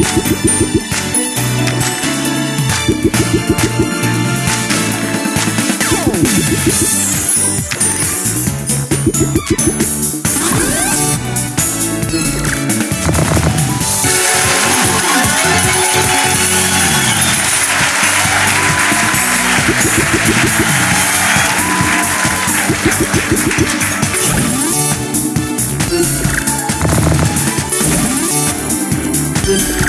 Yes! you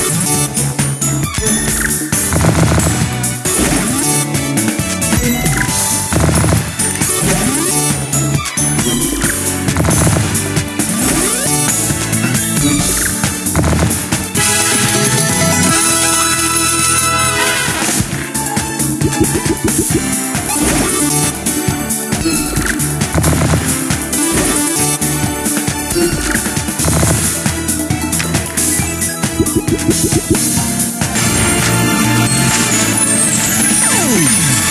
Oh!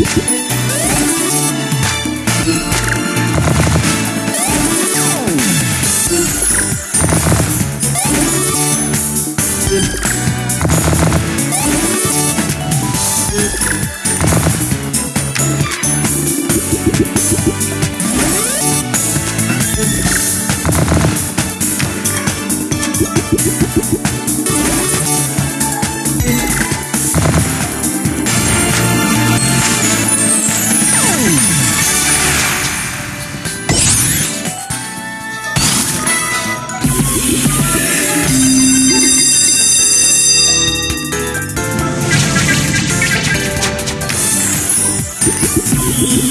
Thank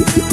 Yeah.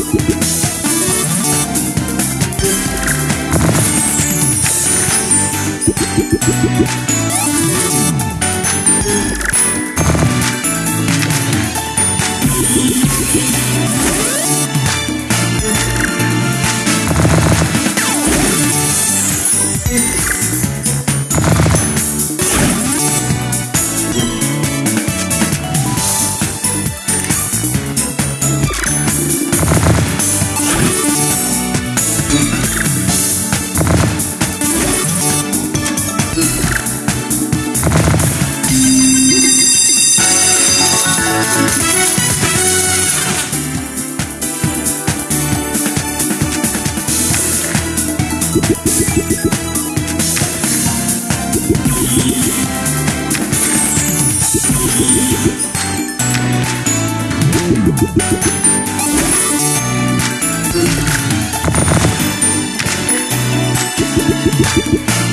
Thank you.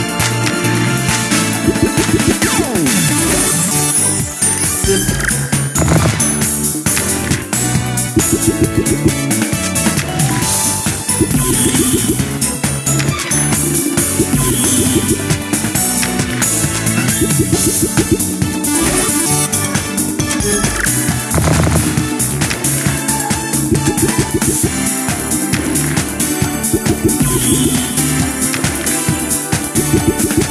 Thank you.